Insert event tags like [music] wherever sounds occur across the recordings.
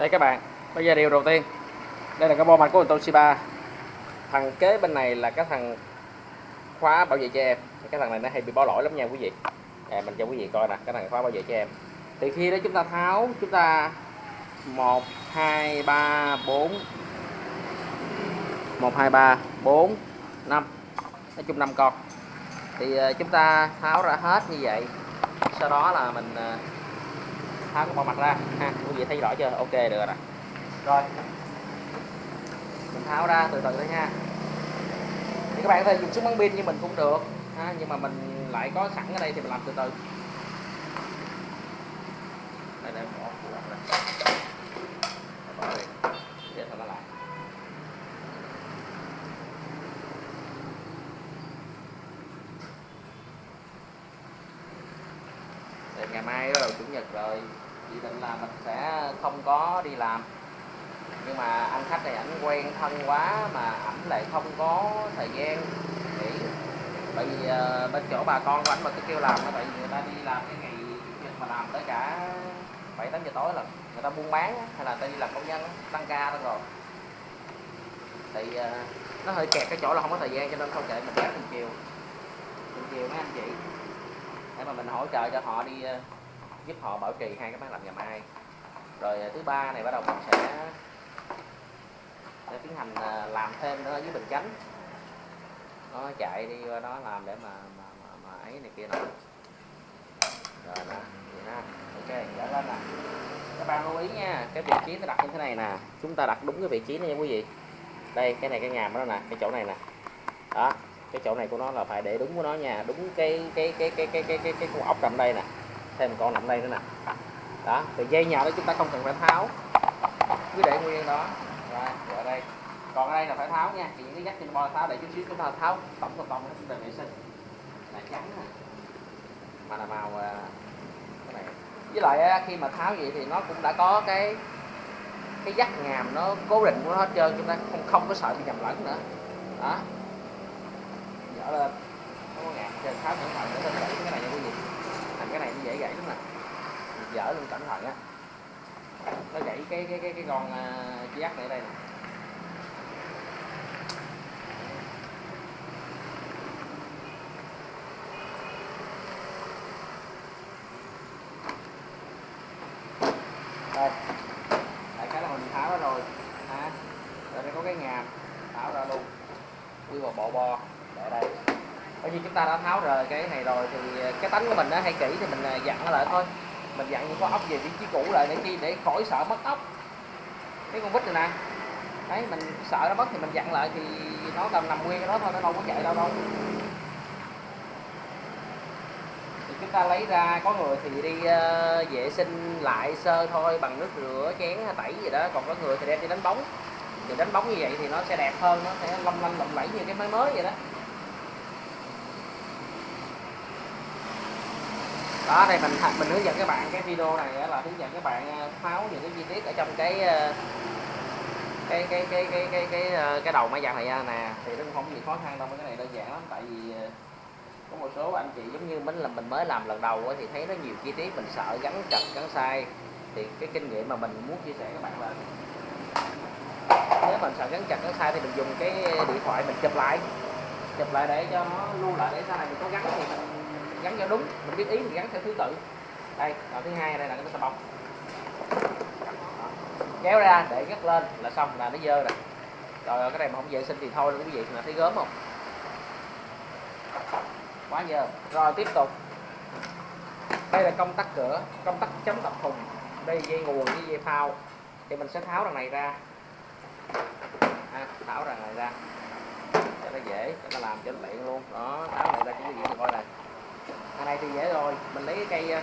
đây các bạn bây giờ điều đầu tiên. Đây là cái bo mạch của Toshiba thằng kế bên này là cái thằng khóa bảo vệ cho em. Cái thằng này nó hay bị bỏ lỗi lắm nha quý vị. À, mình cho quý vị coi nè cái thằng khóa bảo vệ cho em. Thì khi đó chúng ta tháo chúng ta một hai ba bốn. Một hai ba bốn năm. Nói chung năm con. Thì ờ, chúng ta tháo ra hết như vậy. Sau đó là mình ờ, tháo cái bộ mặt ra. Ha, quý vị thấy rõ chưa? Ok, được rồi rồi. Mình tháo ra từ từ thôi nha. Thì các bạn có thể dùng súng bắn pin như mình cũng được. Ha, nhưng mà mình lại có sẵn ở đây thì mình làm từ từ. Đây đây, bỏ này bỏ để lại. Ngày mai bắt đầu chủ nhật rồi dự định là mình sẽ không có đi làm. Nhưng mà anh khách này ảnh quen thân quá mà ảnh lại không có thời gian nghỉ. Bởi vì uh, bên chỗ bà con của ảnh mà cứ kêu làm nó tại vì người ta đi làm cái ngày chủ nhật mà làm tới cả bảy tám giờ tối là người ta buôn bán hay là người ta đi làm công nhân tăng ca luôn rồi. Thì uh, nó hơi kẹt cái chỗ là không có thời gian cho nên không kệ mình gác chiều từng chiều mấy anh chị để mà mình hỗ trợ cho họ đi uh, giúp họ bảo trì hai cái máy lạnh ngày mai. Rồi à, thứ ba này bắt đầu mình sẽ để tiến hành à, làm thêm nữa dưới bình chánh. Nó chạy đi qua đó làm để mà mà mà, mà ấy này kia nè rồi nè vậy ha ok trở lên nè. Các bạn lưu ý nha cái vị trí nó đặt như thế này nè. Chúng ta đặt đúng cái vị trí này nha quý vị. Đây cái này cái nhà đó nè cái chỗ này nè. Đó cái chỗ này của nó là phải để đúng của nó nha. Đúng cái cái cái cái cái cái cái cái con ốc nằm đây nè thêm con nằm đây nữa nè. Đó, thì dây nhà đó chúng ta không cần phải tháo. Cứ để nguyên đó. Rồi ở đây. Còn ở đây là phải tháo nha, thì những cái dắt trên bo tháo để chút xíu chúng ta tháo tổng tổng tổng nó về vệ sinh. Là trắng nè. Mà là màu à, cái này. Với lại à, khi mà tháo vậy thì nó cũng đã có cái cái dắt ngàm nó cố định của nó hết trơn, chúng ta không không có sợ bị nhầm lẫn nữa. Đó. Dở lên không có ngàm trên tháo cẩn thận để lên cái này nha quý vị thành cái này nó dễ gãy lắm nè luôn cẩn thận á nó gãy cái cái cái cái con à, uh, dắt này ở đây nè. Đây. Đại cái là mình tháo ra rồi ha. Rồi đây có cái ngàm tháo ra luôn. Quy vào bộ bo để đây. Bởi vì chúng ta đã tháo rời cái này rồi thì à, cái tánh của mình nó hay kỹ thì mình à, dặn nó lại thôi mình dặn những con ốc về vị trí cũ lại để chi để khỏi sợ mất ốc. Cái con vít này nè. Đấy mình sợ nó mất thì mình dặn lại thì nó tầm nằm nguyên cái đó thôi nó đâu có chạy đâu đâu. Thì chúng ta lấy ra có người thì đi uh, vệ sinh lại sơ thôi bằng nước rửa chén tẩy gì đó. Còn có người thì đem đi đánh bóng. Thì đánh bóng như vậy thì nó sẽ đẹp hơn nó sẽ long lanh lộng lẫy như cái máy mới vậy đó. Đó, đây mình mình hướng dẫn các bạn cái video này là hướng dẫn các bạn ờ, tháo những cái chi tiết ở trong cái ờ, cái cái cái cái cái cái ờ, cái đầu máy giặt này ra nè. Thì nó không có gì khó khăn đâu cái này đơn giản lắm. Tại vì có một số anh chị giống như mình là mình mới làm lần đầu thì thấy nó nhiều chi tiết, mình sợ gắn chặt, gắn sai. Thì cái kinh nghiệm mà mình muốn chia sẻ các bạn là nếu mình sợ gắn chặt, gắn sai thì mình dùng cái điện thoại mình chụp lại. Chụp lại để cho nó lưu lại để sau này mình có gắn thì mình gắn cho đúng mình biết ý mình gắn theo thứ tự. Đây đoạn thứ hai đây là cái xà bông kéo ra để gắt lên là xong là nó dơ rồi. Rồi cái này mà không vệ sinh thì thôi quý vị mà thấy gớm không? Quá dơ. Rồi tiếp tục. Đây là công tắc cửa công tắc chống tập thùng. Đây dây nguồn với dây phao. Thì mình sẽ tháo đằng này ra. À, tháo đằng này ra. Cho nó dễ cho nó làm cho nó tiện luôn. Đó tháo này ra cho quý vị coi này cái này thì dễ rồi. Mình lấy cái cây ờ,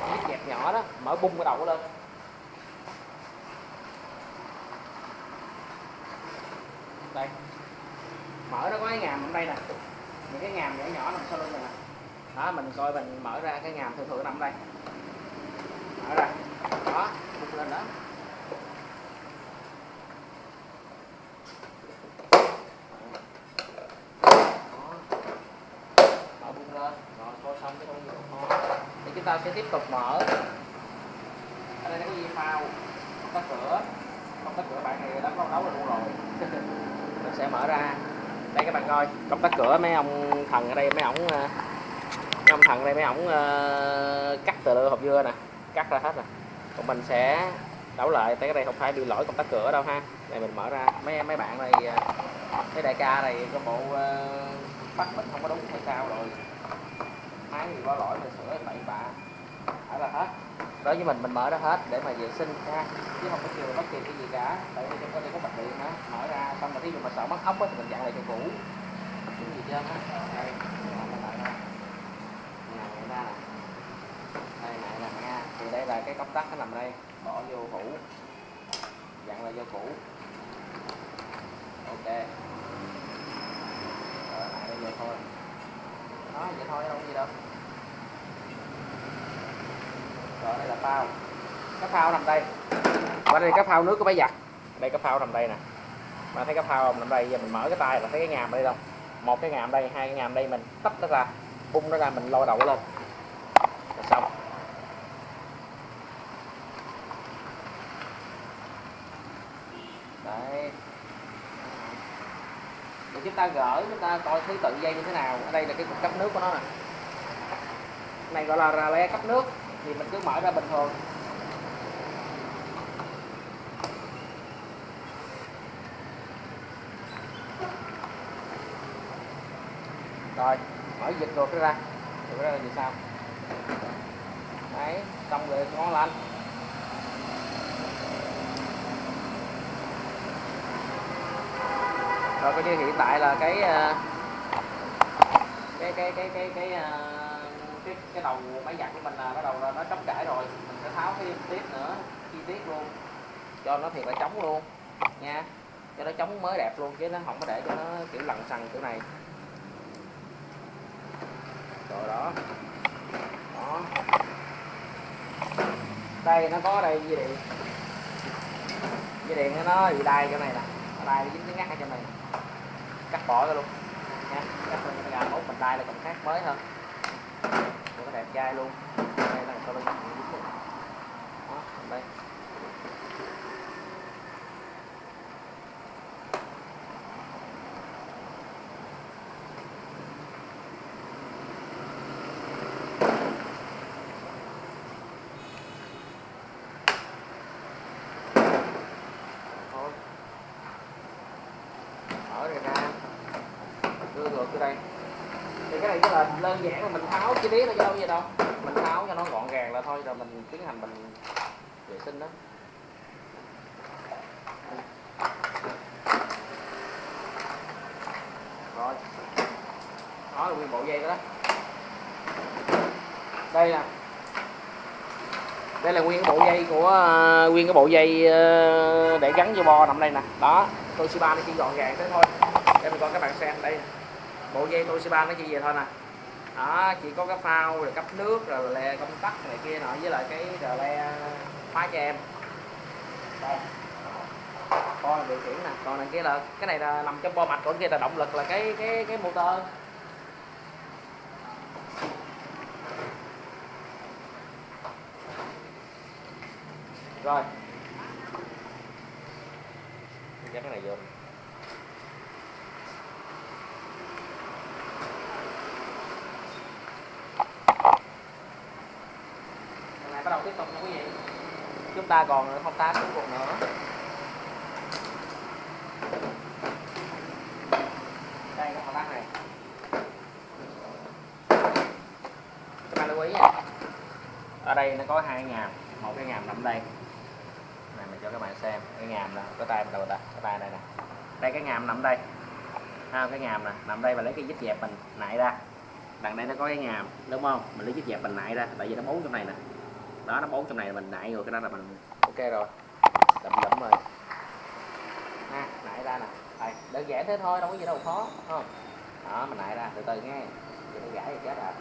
cái dẹp nhỏ đó, mở bung cái đầu lên. Đây. Mở nó có cái ngàm ở đây nè. Những cái ngàm nhỏ nhỏ nằm sau lưng này nè. Đó, mình coi mình mở ra cái ngàm thường thường nằm đây. Mở ra. Đó, bung lên đó mở bung lên rồi coi xong cái công việc thì chúng ta sẽ tiếp tục mở. Ở đây nó có dây phao? Có tắc cửa bạn này đã có đấu luôn rồi. [laughs] Mình sẽ mở ra. Đây các bạn coi công tắc cửa mấy ông thần ở đây mấy ổng ờ, mấy ông thần ở đây mấy ổng uh, cắt từ hộp dưa nè cắt ra hết nè. Còn mình sẽ đấu lại tới cái đây không phải bị lỗi công tắc cửa đâu ha. Đây mình mở ra. Mấy mấy bạn này, ờ, mấy đại ca này có bộ uh, bắt mình không có đúng hay sao rồi máy thì qua lỗi mình sửa bảy bạ đó là hết? Đối với mình mình mở ra hết để mà vệ sinh ha chứ không có chừa bất kỳ cái gì cả. Tại vì trong có đây có bật điện á mở ra xong rồi ví dụ mà sợ mất ốc á thì mình dặn lại cho cũ. Cái gì chưa á? Đây, mở ra đây, này thì đây là cái công tắc nó nằm đây. Bỏ vô cũ. Dặn lại vô cũ. Ok. Rồi, lại đây vô thôi đó, vậy thôi, đâu có gì đâu. Rồi, đây là phao. Cái phao nằm đây. Và đây, cái phao nước của máy giặt. Đây, cái phao nằm đây nè. Mà thấy cái phao nằm đây, giờ mình mở cái tay là thấy cái ngàm đây đâu? Một cái ngàm đây, hai cái ngàm đây, mình tách nó ra, bung nó ra, mình lôi đầu nó lên. Là xong đấy để chúng ta gỡ chúng ta coi thứ tự dây như thế nào. Ở đây là cái cục cấp nước của nó nè. Này gọi là rà le cấp nước, thì mình cứ mở ra bình thường. Rồi, mở dịch ruột ra. Rồi ra là gì sao? Đấy, xong rồi, ngon lành. Rồi coi như hiện tại là cái ờ, cái cái cái cái cái ờ, cái cái đầu máy giặt của mình là bắt đầu là nó trống trải rồi. Mình sẽ tháo thêm tiếp nữa, chi tiết luôn. Cho nó thiệt là trống luôn, nha. Cho nó trống mới đẹp luôn, chứ nó không có để cho nó, kiểu lằn xằn kiểu này. Rồi đó. Đó. Đây, nó có đây, dây điện. Dây điện nó bị đai chỗ này nè tay đai nó dính cái ngắt ở trong này. Cắt bỏ ra luôn. Nha, cắt lên cái gà mốt mình đai là còn khác mới hơn. Nó đẹp trai luôn. Đây là cho nó dính đó, đây thôi mở ra ra đưa đây thì cái này chỉ là đơn giản là mình tháo chi tiết thôi chứ đâu vậy gì đâu mình tháo cho nó gọn gàng là thôi rồi mình tiến hành mình vệ sinh đó. Rồi. Đó là nguyên bộ dây đó, đó. Đây nè. Đây là nguyên cái bộ dây của ờ, nguyên cái bộ dây ờ, để gắn vô bo nằm đây nè. Đó tôi Toshiba nó chỉ gọn gàng thế thôi. Để mình coi các bạn xem đây nè bộ dây Toshiba nó chỉ về thôi nè. Đó, chỉ có cái phao rồi cấp nước rồi le công tắc này kia nọ với lại cái rờ le khóa cho em. Đây. Coi điều khiển nè. Còn này kia là cái này là nằm trong bo mạch còn kia là động lực là cái cái cái motor. Rồi. Dắt cái này vô Lần này bắt đầu tiếp tục nha quý vị chúng ta còn thao tác cuối cùng nữa. Đây cái thao tác này. Các bạn lưu ý nha. Ở đây nó có hai ngàm. Một cái ngàm nằm đây. Này, mình cho các bạn xem. Cái ngàm là có tay mình đâu ta, cái tay đây nè. Đây, cái ngàm nằm đây. Ha cái ngàm nè, nằm đây và lấy cái dít dẹp mình nại ra. Đằng đây nó có cái ngàm, đúng không? Mình lấy dít dẹp mình nại ra, tại vì nó bốn trong này nè đó, nó bốn trong này mình nại rồi cái đó là mình ok rồi. Đậm đậm rồi. Ha nãy ra nè. Đây, đơn giản thế thôi, đâu có gì đâu, khó không? Đó, mình nại ra, từ từ nghe. Vậy nó gãy thì chết à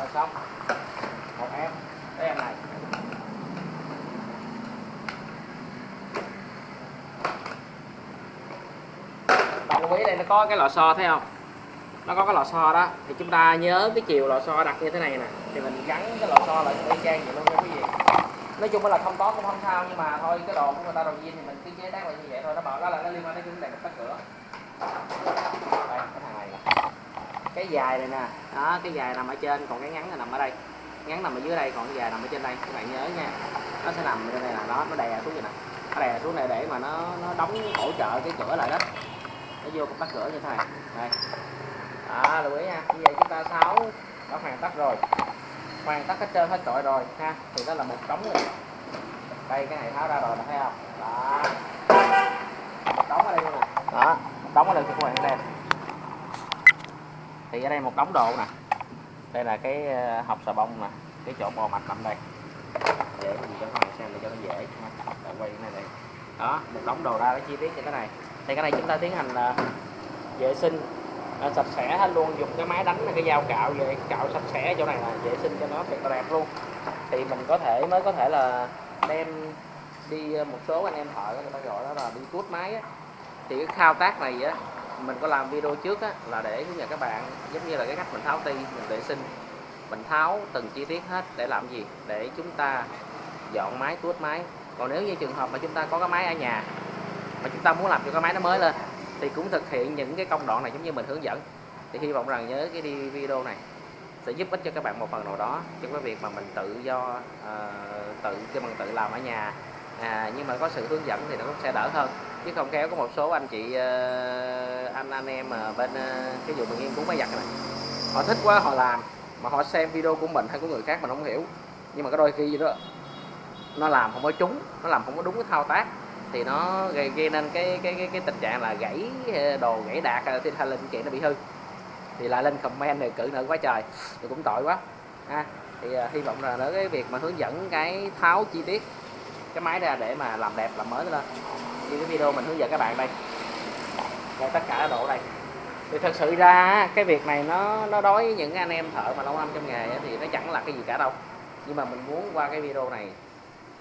rồi, xong. Một em. Cái em này. Bạn lưu ý đây, nó có cái lò xo, thấy không? Nó có cái lò xo đó. Thì chúng ta nhớ cái chiều lò xo đặt như thế này nè. Thì mình gắn cái lò xo lại cho trang vậy luôn nha quý vị. Nói chung là không có cũng không sao, nhưng mà thôi, cái đồ của người ta đầu viên thì mình cứ chế tác lại như vậy thôi. Nó bảo đó là nó liên quan đến cái vấn đề mình tắt cửa. Đây cái dài này nè. Đó, cái dài nằm ở trên, còn cái ngắn là nằm ở đây. Ngắn nằm ở dưới đây, còn cái dài nằm ở trên đây. Các bạn nhớ nha. Nó sẽ nằm trên này là nó nó đè xuống vậy nè. Nó đè xuống này để mà nó nó đóng hỗ trợ cái cửa lại đó. Nó vô công cửa như thế này. Đây. Đó, lưu ý nha. Như vậy chúng ta sáu đã hoàn tất rồi. Hoàn tất hết trơn, hết trọi rồi, ha. Thì đó là một đống rồi đây, cái này tháo ra rồi thấy không? Đó. Đóng ở đây luôn nè. Đó đóng ở đây cho các bạn xem thì ở đây một đống đồ nè. Đây là cái ờ, hộp xà bông nè. Cái chỗ bò mạch nằm đây. Để mình cho các bạn xem để cho nó dễ. Để quay cái này đây. Đó một đống đồ ra để chi tiết như thế này. Thì cái này chúng ta tiến hành là vệ sinh à, sạch sẽ hết luôn. Dùng cái máy đánh cái dao cạo về cạo sạch sẽ chỗ này là vệ sinh cho nó thật là đẹp luôn. Thì mình có thể mới có thể là đem đi một số anh em thợ người ta gọi đó là đi tuốt máy á. Thì cái thao tác này á mình có làm video trước á là để hướng dẫn các bạn giống như là cái cách mình tháo ti mình vệ sinh. Mình tháo từng chi tiết hết để làm gì? Để chúng ta dọn máy tuốt máy. Còn nếu như trường hợp mà chúng ta có cái máy ở nhà mà chúng ta muốn làm cho cái máy nó mới lên thì cũng thực hiện những cái công đoạn này giống như mình hướng dẫn. Thì hy vọng rằng nhớ cái đi video này sẽ giúp ích cho các bạn một phần nào đó trong cái việc mà mình tự do uh, tự cho mình tự làm ở nhà. À, nhưng mà có sự hướng dẫn thì nó cũng sẽ đỡ hơn chứ không kéo có một số anh chị ờ, anh anh em mà bên ờ, cái vụ mình nghiên cứu máy giặt này. Họ thích quá họ làm mà họ xem video của mình hay của người khác mình không hiểu. Nhưng mà có đôi khi đó nó làm không có trúng nó làm không có đúng cái thao tác thì nó gây, gây nên cái cái cái, cái tình trạng là gãy ờ, đồ gãy đạt thì hay linh kiện nó bị hư. Thì lại lên comment này cự nữa quá trời thì cũng tội quá. Ha thì uh, hy vọng là đỡ cái việc mà hướng dẫn cái tháo chi tiết cái máy ra để mà làm đẹp làm mới lên như cái video mình hướng dẫn các bạn đây. Đây tất cả độ đây. Thì thật sự ra cái việc này nó nó đối với những anh em thợ mà lâu năm trong nghề thì nó chẳng là cái gì cả đâu. Nhưng mà mình muốn qua cái video này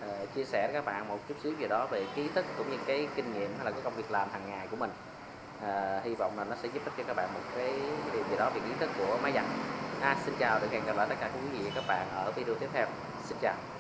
uh, chia sẻ với các bạn một chút xíu gì đó về kiến thức cũng như cái kinh nghiệm hay là cái công việc làm hàng ngày của mình. Uh, hy vọng là nó sẽ giúp ích cho các bạn một cái điều gì đó về kiến thức của máy giặt. À, xin chào được hẹn gặp lại tất cả quý vị và các bạn ở video tiếp theo. Xin chào.